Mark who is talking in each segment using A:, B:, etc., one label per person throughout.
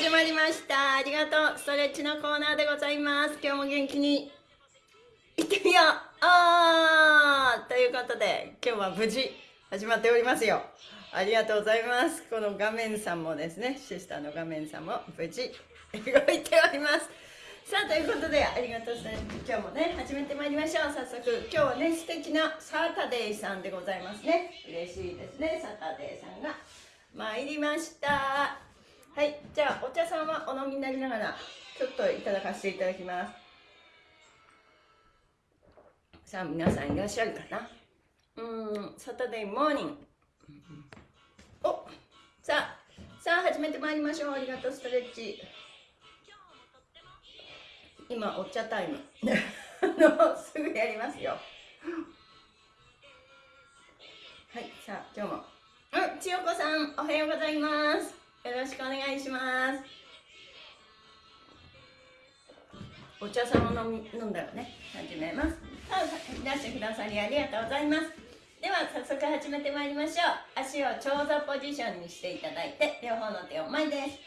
A: 始まりました。ありがとう。ストレッチのコーナーでございます。今日も元気にいってみよう。ということで、今日は無事始まっておりますよ。ありがとうございます。この画面さんもですね、シスターの画面さんも無事 動いております。さあ、ということで、ありがとうございます。今日もね、始めてまいりましょう。早速、今日はね、素敵なサタデーさんでございますね。嬉しいですね、サタデーさんが参りました。はい、じゃあ、お茶さんはお飲みになりながら、ちょっといただかせていただきます。さあ、皆さんいらっしゃるかな？うん、サタデーモーニング。おさあ、さあ、始めてまいりましょう。ありがとう、ストレッチ。今、お茶タイム。あの、すぐやりますよ。はい、さあ、今日も。うん、千代子さん、おはようございます。よろしくお願いします。お茶さんを飲み飲んだらね、始めます。さあ、いらしてくださりありがとうございます。では、早速始めてまいりましょう。足を長座ポジションにしていただいて、両方の手を前です。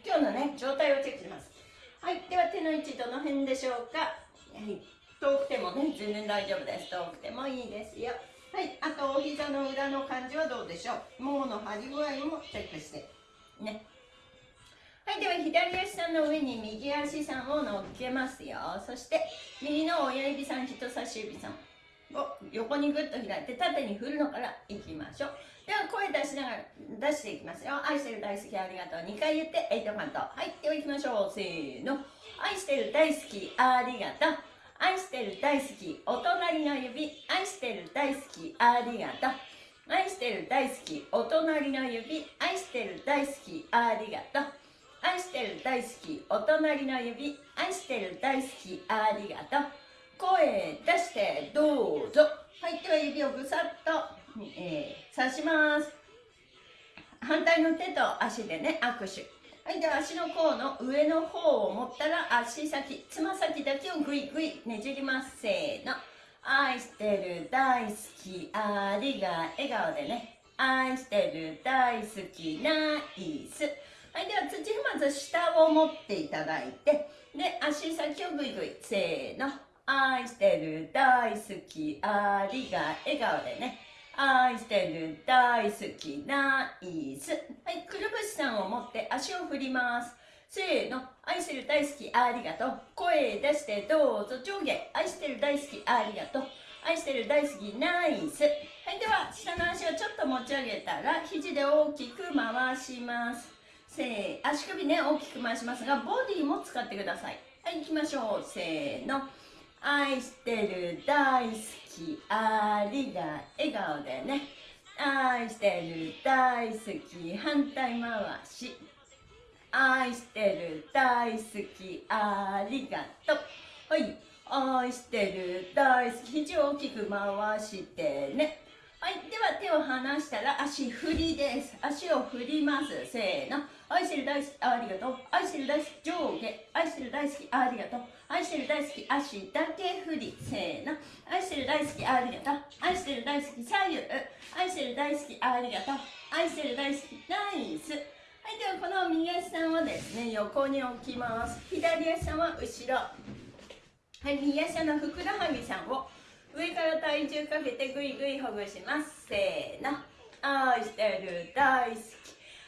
A: 今日のね、状態をチェックします。はい、では手の位置どの辺でしょうか。はい、遠くてもね、全然大丈夫です。遠くてもいいですよ。はい、あとお膝の裏の感じはどうでしょう。ももの張り具合もチェックして。ね。はい、では左足さんの上に右足さんを乗っけますよ。そして右の親指さん、人差し指さんを横にぐっと開いて縦に振るのからいきましょう。では声出しながら出していきますよ。愛してる大好きありがとう。2回言ってエイトカント。はい、では行きましょう。せーの。愛してる大好きありがとう。愛してる大好きお隣の指愛してる大好きありがとう愛してる大好きお隣の指愛してる大好きありがとう愛してる大好きお隣の指愛してる大好きありがとう声出してどうぞはいでは指をぐさっと、えー、刺します反対の手と足でね握手はい、では足の甲の上の方を持ったら足先、つま先だけをぐいぐいねじります。せーの。愛してる、大好き、ありが、笑顔でね。愛してる、大好き、ナイス。はい、では土踏まず下を持っていただいて、で、足先をぐいぐい、せーの。愛してる、大好き、ありが、笑顔でね。愛してる大好きナイス。はいくるぶしさんを持って足を振ります。せーの。愛してる大好きありがとう。声出してどうぞ。上下。愛してる大好きありがとう。愛してる大好きナイス。はいでは下の足をちょっと持ち上げたら肘で大きく回します。せー足首ね大きく回しますがボディも使ってください。はい行きましょう。せーの。愛してる大好きありが笑顔でね。愛してる大好き反対回し。愛してる大好きありがとう。はい。愛してる大好き。肘を大きく回してね。はい。では手を離したら足振りです。足を振ります。せーの。愛してる大好きありがとう。愛してる大好き上下。愛してる大好きありがとう。愛してる大好き足だけ振りせーの。愛してる大好きありがとう。愛してる大好き左右愛してる大好きありがとう。愛してる大好きナイス。はいではこの右足さんをですね横に置きます。左足さんは後ろ。はい右足のふくらはぎさんを上から体重かけてぐいぐいほぐします。せーの。愛してる大好き。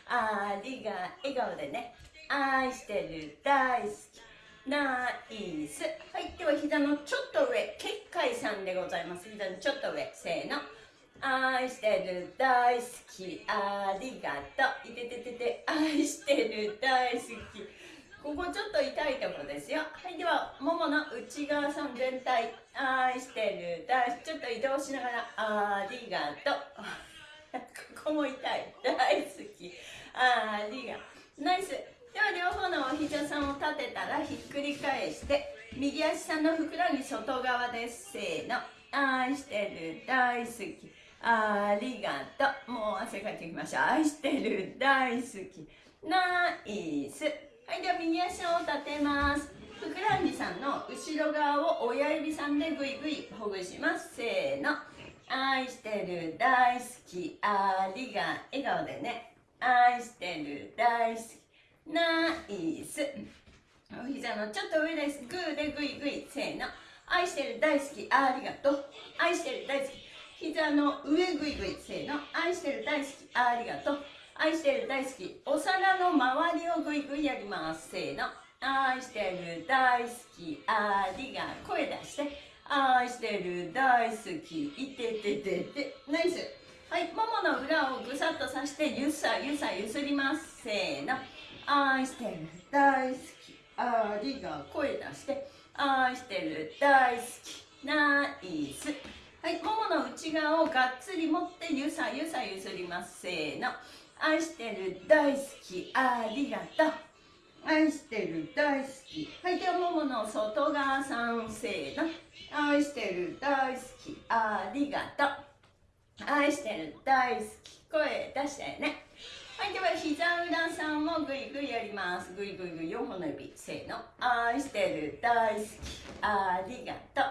A: ありが笑顔でね。愛してる大好き。ナイス。はいでは膝のちょっと上結界さんでございます。膝のちょっと上せーの。愛してる大好きありがとう。いてててて愛してる大好き。ここちょっと痛いところですよ。はいではももの内側さん全体愛してる大好き。ちょっと移動しながらありがとう。ここも痛い。大好き。ありがナイス。では両方のお膝さんを立てたらひっくり返して右足さんのふくらはぎ外側ですせーの愛してる大好きありがとう。もう汗かいていきました。愛してる。大好き。ナイス。はい、では右足を立てます。ふくらはぎさんの後ろ側を親指さんでぐいぐいほぐします。せーの。愛してる。大好き。ありが。笑顔でね。愛してる。大好き。ナイス。お膝のちょっと上です。グーでぐいぐい。せーの。愛してる。大好き。ありがとう。愛してる。大好き。膝の上ぐいぐいせーの愛してる大好きありがとう愛してる大好きお皿の周りをぐいぐいやりますせーの愛してる大好きありが声出して愛してる大好きいててててナイスはいももの裏をぐさっとさしてゆさゆさゆすりますせーの愛してる大好きありが声出して愛してる大好きナイスはい、ももの内側をがっつり持ってゆさゆさゆすります。せーの。愛してる、大好き、ありがとう。愛してる、大好き。はい、ではももの外側さん、せーの。愛してる、大好き、ありがとう。愛してる、大好き。声出してね。はい、では膝裏さんもぐいぐいやります。ぐいぐいぐい4本の指。せーの。愛してる、大好き、ありがとう。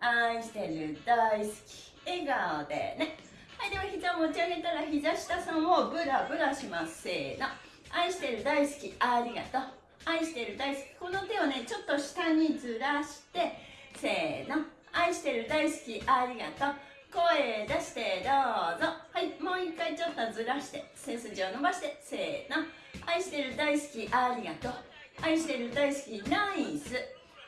A: 愛してる大好き。笑顔でね。はいでは膝を持ち上げたら膝下さんをブラブラします。せーの。愛してる大好き。ありがとう。愛してる大好き。この手をねちょっと下にずらして。せーの。愛してる大好き。ありがとう。声出してどうぞはいもう一回ちょっとずらして背筋を伸ばしてせーの愛してる大好きありがとう愛してる大好きナイス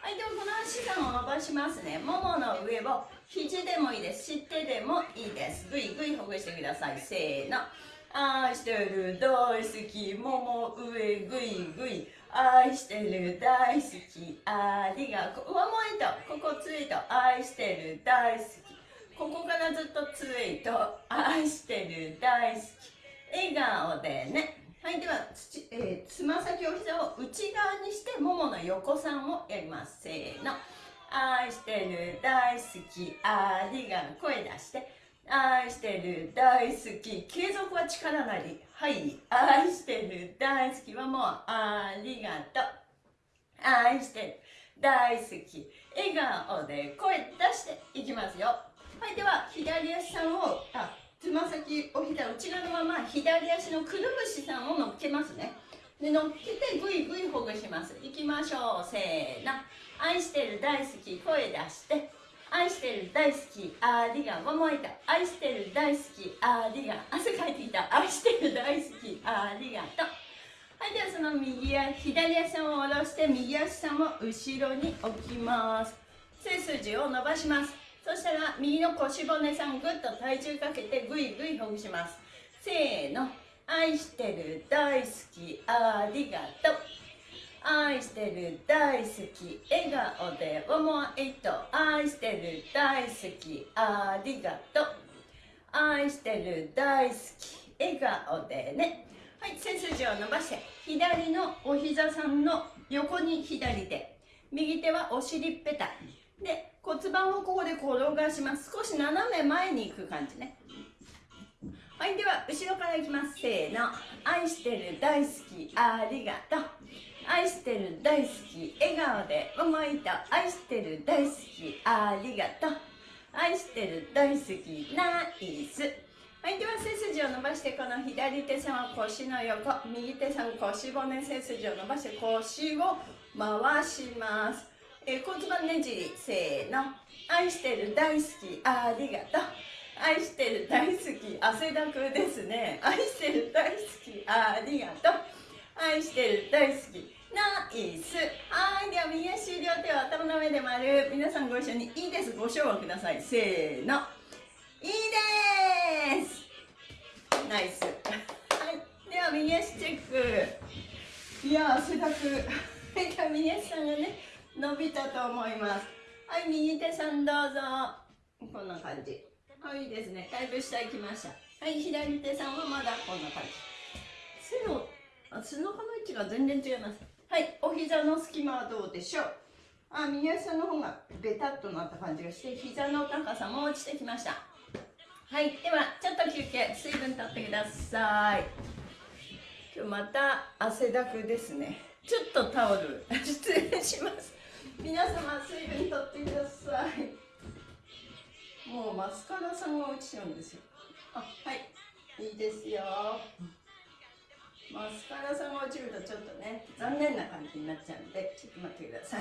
A: はい、ではこの足さんを伸ばしますね。ももの上を肘でもいいです。し手でもいいです。ぐいぐいほぐしてください。せーの。愛してる大好き。もも上ぐいぐい。愛してる大好き。ありがとう。ワンモイト。ここツイート。愛してる大好き。ここからずっとツイート。愛してる大好き。笑顔でね。はい、ではつ、えー、つま先お膝を内側にしてももの横さんをやります。せーの。愛してる大好きありがとう声出して愛してる大好き継続は力なりはい愛してる大好きはもうありがとう愛してる大好き笑顔で声出していきますよはいでは左足さんをあつま先お膝内側のまま左足のくるぶしさんを乗っけますね。で乗っけてぐいぐいほぐします。いきましょう。せーの。愛してる大好き声出して。愛してる大好きありがももいた愛してる大好きありが汗かいてきた。愛してる大好きありがとう。はいではその右や左足を下ろして右足さんを後ろに置きます。背筋を伸ばします。そしたら右の腰骨さんぐっと体重かけてぐいぐいほぐします。せーの。愛してる大好きありがとう。愛してる大好き笑顔で思いと。愛してる大好きありがとう。愛してる大好き笑顔でね。はい背筋を伸ばして左のお膝さんの横に左手。右手はお尻っぺたで骨盤をここで転がします。少し斜め前に行く感じね。はいでは後ろからいきます。せーの。愛してる大好き。ありがとう。愛してる大好き。笑顔で思いと愛してる大好き。ありがとう。愛してる大好き。ナイス。はいでは背筋を伸ばしてこの左手さんは腰の横。右手さん腰骨背筋を伸ばして腰を回します、え、骨盤ねじりせーの。愛してる大好きありがとう。愛してる大好き汗だくですね。愛してる大好きありがとう。愛してる大好きナイス。はいでは右足両手を頭の上で丸。皆さんご一緒にいいです。ご唱和ください。せーの。いいです。ナイス。はいでは右足チェック。いや汗だく。いでは右足さんがね伸びたと思います。はい右手さんどうぞ。こんな感じ。はいいいですね。だいぶ下行きました。はい左手さんはまだこんな感じ。背のあ背中の位置が全然違います。はいお膝の隙間はどうでしょう。あ右足の方がベタっとなった感じがして膝の高さも落ちてきました。はいではちょっと休憩水分とってください。今日また汗だくですね。ちょっとタオル失礼します。皆様水分とってください。もうマスカラさんが落ちちゃうんですよ。あはい。いいですよ。マスカラさんが落ちるとちょっとね残念な感じになっちゃうんでちょっと待ってください。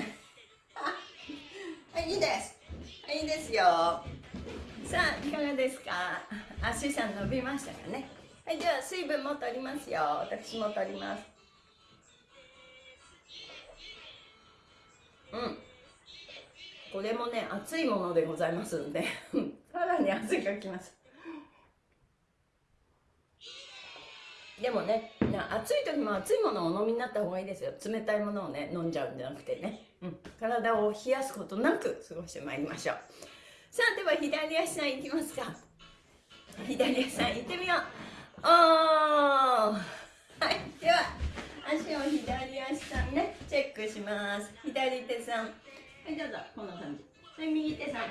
A: はいいいです。はいいいです。よさあいかがですか？足さん伸びましたかね？はいでは水分も取りますよ。私も取ります。うん。これもね熱いものでございますので。さらに汗がきます。でもね暑い時も熱いものをお飲みになった方がいいですよ。冷たいものをね飲んじゃうんじゃなくてね、うん、体を冷やすことなく過ごしてまいりましょう。さあでは左足さんいきますか。左足さん行ってみよう。おー。はいでは足を左足チェックします。左手さん。はいどうぞこんな感じ。はい右手さん。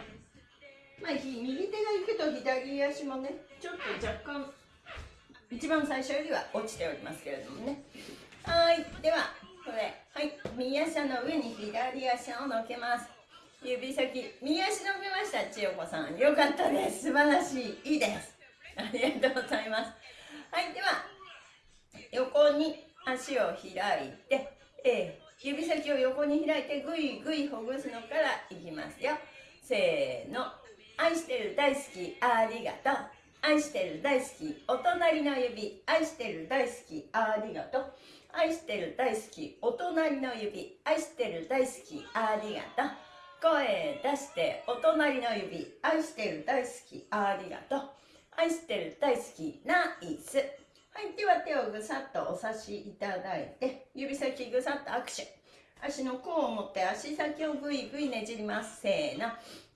A: まあ右手が行くと左足もねちょっと若干一番最初よりは落ちておりますけれどもね。はいではこれ。はい右足の上に左足を乗けます。指先。右足伸びました千代子さん。よかったです。素晴らしい。いいです。ありがとうございます。はいでは横に足を開いて、えー、指先を横に開いてぐいぐいほぐすのからいきますよ。せーの。愛してる大好きありがとう。愛してる大好きお隣の指。愛してる大好きありがとう。愛してる大好きお隣の指。愛してる大好きありがとう。声出してお隣の指。愛してる大好きありがとう。愛してる大好きナイス。はいでは手をぐさっとお差しいただいて指先ぐさっと握手。足の甲を持って足先をぐいぐいねじります。せーの。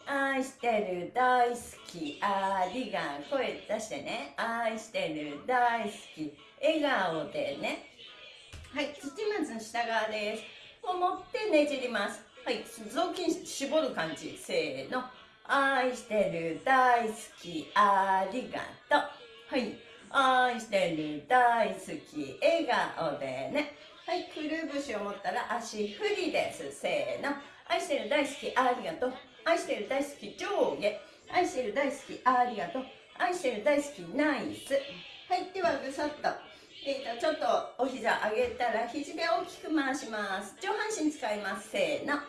A: 愛してる大好き。ありが声出してね。愛してる大好き。笑顔でね。はい土まず下側です。を持ってねじります。はい雑巾絞る感じ。せーの。愛してる大好き。ありがと。うはい。愛してる大好き笑顔でね。はいくるぶしを持ったら足振りです。せーの。愛してる大好きありがとう。愛してる大好き上下。愛してる大好きありがとう。愛してる大好きナイス。はいではぐさっと。えーと、ちょっとお膝上げたら肘で大きく回します。上半身使います。せーの。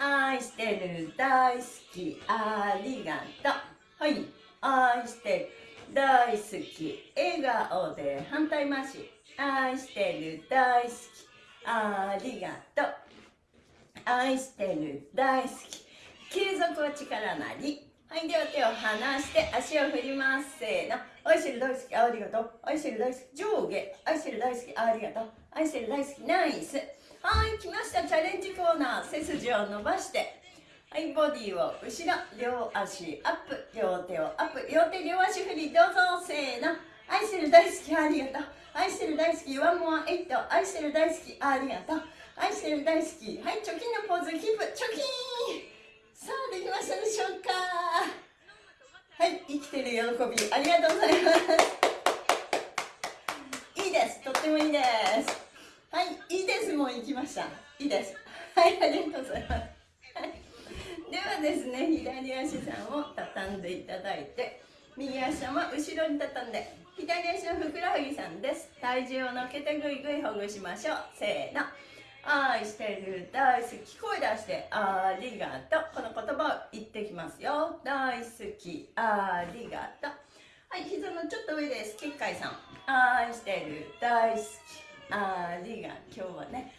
A: 愛してる大好きありがとう。はい。愛してる。大好き。笑顔で反対回し。愛してる大好き。ありがとう。愛してる大好き。継続は力なり。はいでは手を離して足を振ります。せーの。愛してる大好き。ありがとう。愛してる大好き。上下。愛してる大好き。ありがとう。愛してる大好き。ナイス。はい来ました。チャレンジコーナー。背筋を伸ばして。はいボディを後ろ両足アップ。両手をアップ。両手両足振り。どうぞせーの。愛してる大好きありがとう。愛してる大好きワンモアエイト。愛してる大好きありがとう。愛してる大好き。はい貯金のポーズキープ貯金。さあできましたでしょうか。はい生きてる喜び。ありがとうございます。いいです。とってもいいです。はいいいです。もう行きました。いいです。はいありがとうございます、ですね。左足さんを畳んでいただいて右足は後ろに畳んで左足のふくらはぎさんです。体重を乗っけてぐいぐいほぐしましょう。せーの。愛してる。大好き。声出してありがとう。この言葉を言ってきますよ。大好き。ありがとう。はい膝のちょっと上です。結界さん。愛してる。大好き。ありが今日はね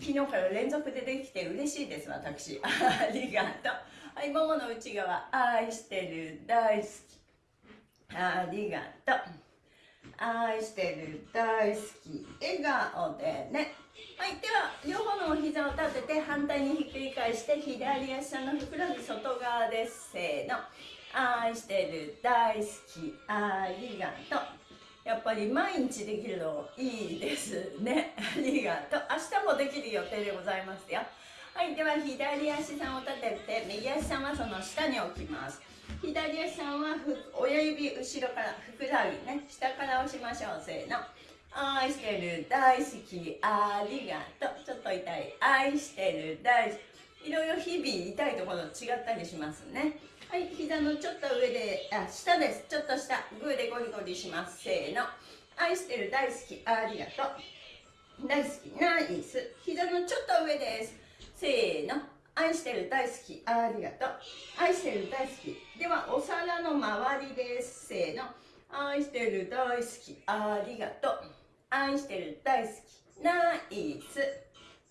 A: 昨日から連続でできて嬉しいです私。ありがとう。はいももの内側愛してる大好き。ありがとう。愛してる大好き笑顔でね。はいでは両方のお膝を立てて反対にひっくり返して左足のふくらはぎ外側ですせーの。愛してる大好きありがとう。やっぱり毎日できるのいいですね。ありがとう。明日もできる予定でございますよ。はいでは左足さんを立てて右足さんはその下に置きます。左足さんはふ親指後ろからふくらはぎね下から押しましょう。せーの。愛してる大好きありがとう。ちょっと痛い。愛してる大好き。いろいろ日々痛いところ違ったりしますね。はい膝のちょっと上であ下です。ちょっと下。グーでゴリゴリします。せーの。愛してる大好きありがとう。大好き。ナイス。膝のちょっと上です。せーの。愛してる大好き。ありがとう。愛してる大好き。ではお皿の周りです。せーの。愛してる大好き。ありがとう。愛してる大好き。ナイス。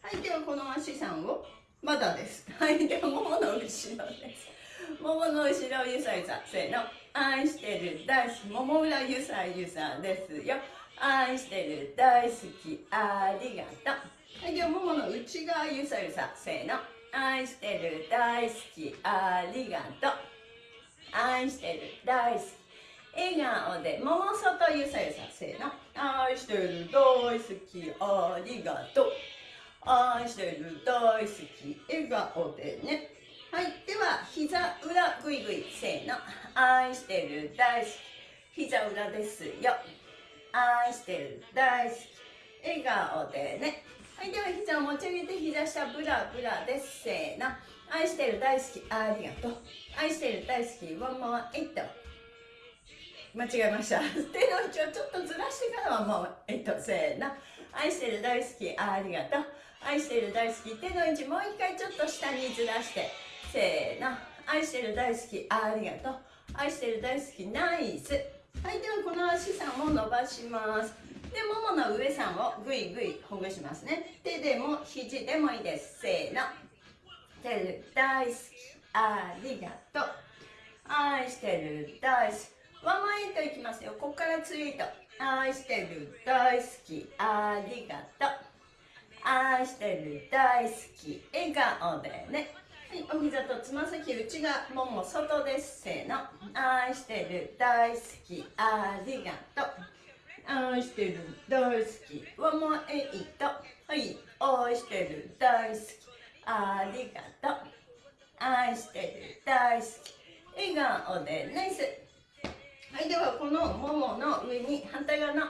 A: はいではこの足さんを。まだです。はいではももの後ろです。ももの後ろゆさゆさ。せーの。愛してる大好き。もも裏ゆさゆさですよ。愛してる大好き。ありがとう。はいではももの内側ゆさゆさせーの。愛してる大好き。ありがとう。愛してる大好き。笑顔でもも外ゆさゆさせーの。愛してる大好き。ありがとう。愛してる大好き。笑顔でね。はい。では膝裏ぐいぐいせーの。愛してる大好き。膝裏ですよ。愛してる大好き。笑顔でね。はいでは膝を持ち上げて膝下ブラブラです。せーの。愛してる大好きありがとう。愛してる大好きワンモアエイト間違えました。手の位置をちょっとずらしてからはもうえっとせーの。愛してる大好きありがとう。愛してる大好き手の位置もう一回ちょっと下にずらしてせーの。愛してる大好きありがとう。愛してる大好きナイス。はいではこの足さんを伸ばします。でももの上さんをぐいぐいほぐしますね。手でも肘でもいいです。せーの。手で大好き。ありがとう。愛してる。大好き。ワンマンエイトいきますよ。ここからツイート。愛してる。大好き。ありがとう。愛してる。大好き。笑顔でね。はい、お膝とつま先内側もも外です。せーの。愛してる。大好き。ありがとう。愛してる大好き。ワモエイトはい愛してる大好き。ありがとう。愛してる大好き。笑顔でナイス。はいではこのももの上に反対側の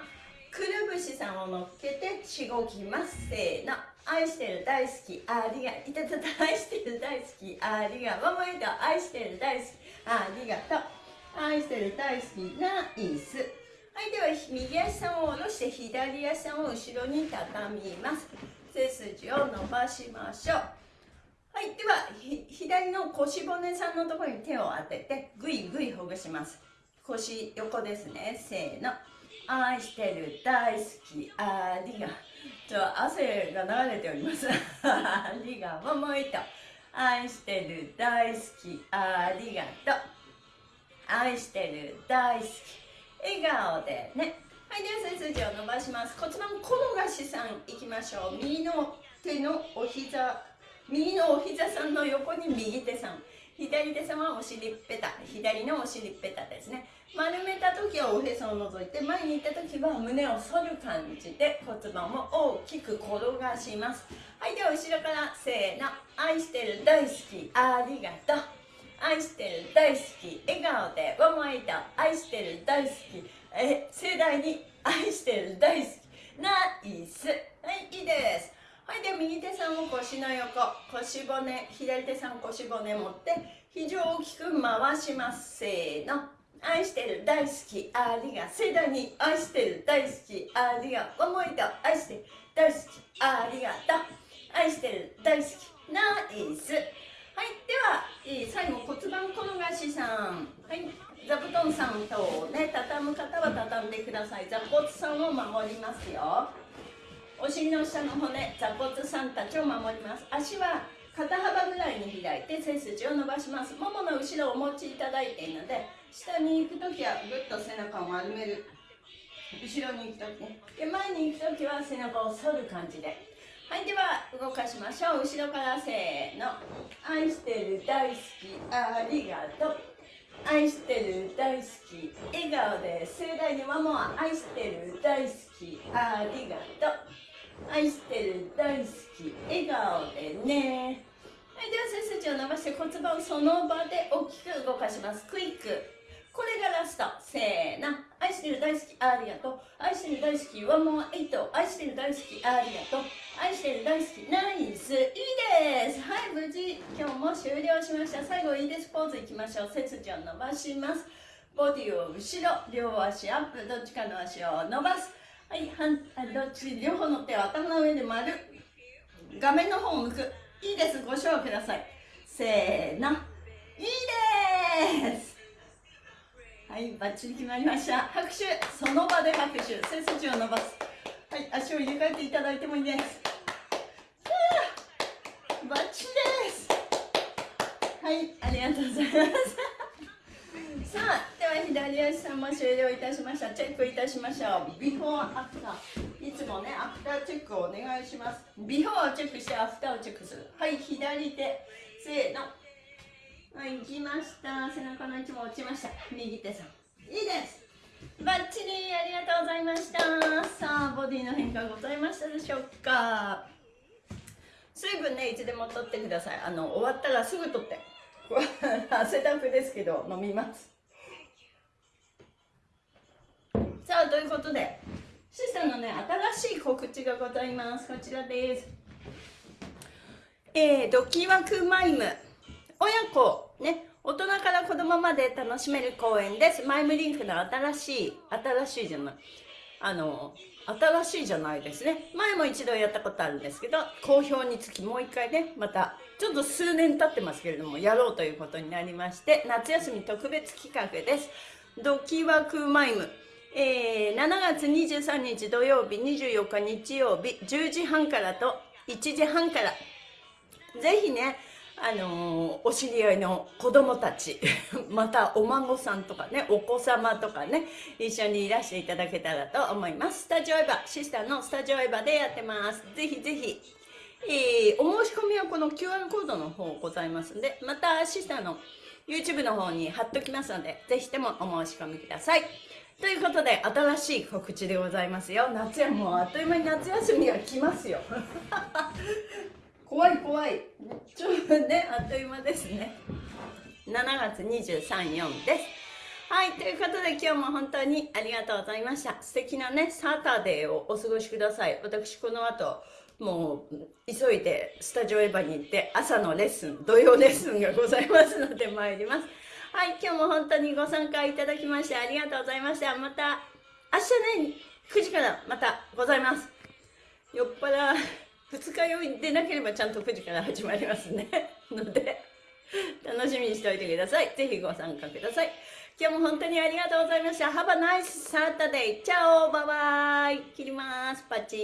A: くるぶしさんを乗っけてしごきます。せーの。愛してる大好き。ありがいたたた愛してる大好き。ありがワモエイト愛してる大好き。ありがとう。愛してる大好き。ナイス。はい、では右足さんを下ろして左足を後ろに畳みます。背筋を伸ばしましょう。はい、では左の腰骨さんのところに手を当ててぐいぐいほぐします。腰横ですね。せーの。愛してる大好きありがちょ汗が流れております。ありがももいと愛してる大好きありがとう。愛してる大好き笑顔でね。はいでは背筋を伸ばします。骨盤転がしさんいきましょう。右の手のお膝右のお膝さんの横に右手さん。左手さんはお尻っぺた。左のお尻っぺたですね。丸めた時はおへそを覗いて前に行った時は胸を反る感じで骨盤を大きく転がします。はいでは後ろからせーの。愛してる大好き。ありがとう。愛してる大好き笑顔でワンワイト愛してる大好き。え盛大に愛してる大好き。ナイス。はいいいです。はいで右手さんを腰の横。腰骨左手さん腰骨持って肘を大きく回します。せーの。愛してる大好き。ありが盛大に愛してる大好き。ありがワンワイト愛してる大好き。ありがとう。愛してる大好き。ナイス。はい、では、最後骨盤転がしさん、はい、座布団さんとね畳む方は畳んでください。座骨さんを守りますよ。お尻の下の骨、座骨さんたちを守ります。足は肩幅ぐらいに開いて背筋を伸ばします。ももの後ろをお持ちいただいているので、下に行くときはぐっと背中を丸める。後ろに行くときね。で、前に行くときは背中を反る感じで。はい、では動かしましょう。後ろからせーの。愛してる大好き、ありがとう。愛してる大好き、笑顔で盛大にママは愛してる大好き、ありがとう。愛してる大好き、笑顔でね。はいでは背筋を伸ばして骨盤をその場で大きく動かしますクイックこれがラストせーの愛してる大好きありがとう愛してる大好きワンモアエイト愛してる大好きありがとう愛してる大好きナイスいいです。はい無事今日も終了しました。最後いいです。ポーズいきましょう。背筋を伸ばします。ボディを後ろ両足アップどっちかの足を伸ばす。はい反どっち両方の手を頭の上で丸。画面の方を向く。いいです。ご賞ください。せーの。いいです。はいバッチリ決まりました。拍手。その場で拍手。背筋を伸ばす。はい足を入れ替えていただいてもいいです。バッチリです。はいありがとうございます。さあでは左足さんも終了いたしましたチェックいたしましょう。ビフォーアフター。いつもねアフターチェックをお願いします。ビフォーをチェックしてアフターをチェックする。はい左手せーの。はい行きました。背中の位置も落ちました。右手さん。いいです。バッチリありがとうございました。さあボディの変化ございましたでしょうか。水分ねいつでも取ってください。あの終わったらすぐ取って。汗だくですけど飲みます。さあということでシスターのね新しい告知がございます。こちらです。えー、ドキワクマイム。親子ね大人から子供まで楽しめる公園です。マイムリンクの新しい新しいじゃない。あの新しいじゃないですね。前も一度やったことあるんですけど好評につきもう一回ねまたちょっと数年経ってますけれどもやろうということになりまして夏休み特別企画です。ドキワクマイム。えー、7月23日土曜日24日日曜日10時半からと1時半から。ぜひねあの、お知り合いの子供たち またお孫さんとかねお子様とかね一緒にいらしていただけたらと思います。スタジオエヴァシスターのスタジオエヴァでやってます。ぜひぜひ、えー、お申し込みはこの QR コードの方ございますんでまたシスターの YouTube の方に貼っときますのでぜひともお申し込みください。ということで新しい告知でございますよ。夏やもうあっという間に夏休みが来ますよ。怖い怖い。ちょっとねあっという間ですね。7月234です。はいということで今日も本当にありがとうございました。素敵なねサタデーをお過ごしください。私この後もう急いでスタジオエヴァに行って朝のレッスン土曜レッスンがございますので参ります。はい今日も本当にご参加いただきましてありがとうございました。また明日ね9時からまたございます。酔っ払二日酔いでなければちゃんと9時から始まりますね。ので楽しみにしておいてください。ぜひご参加ください。今日も本当にありがとうございました。Have a nice Saturday! チャオ。バイバイ。切ります。パチ